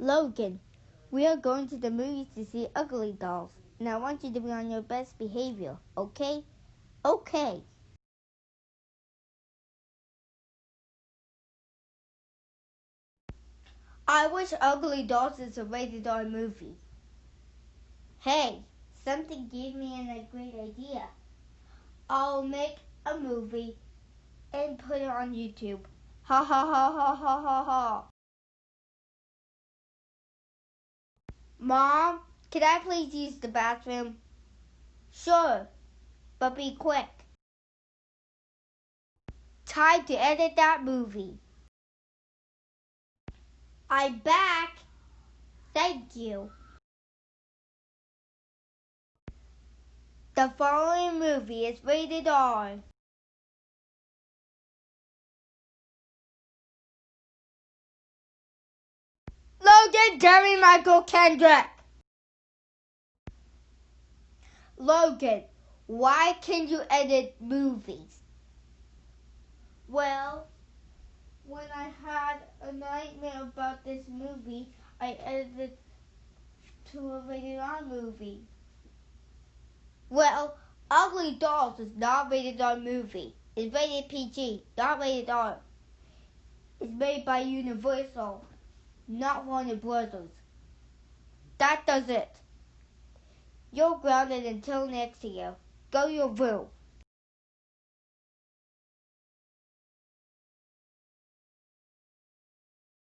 Logan, we are going to the movies to see Ugly Dolls, and I want you to be on your best behavior, okay? Okay. I wish Ugly Dolls is a rated R movie. Hey, something gave me a great idea. I'll make a movie and put it on YouTube. Ha ha ha ha ha ha ha. Mom, can I please use the bathroom? Sure, but be quick. Time to edit that movie. I'm back. Thank you. The following movie is rated R. Logan Jerry Michael Kendrick. Logan, why can you edit movies? Well, when I had a nightmare about this movie, I edited to a rated R movie. Well, Ugly Dolls is not rated R movie. It's rated PG, not rated R. It's made by Universal, not Warner Brothers. That does it. You're grounded until next year. Go your room.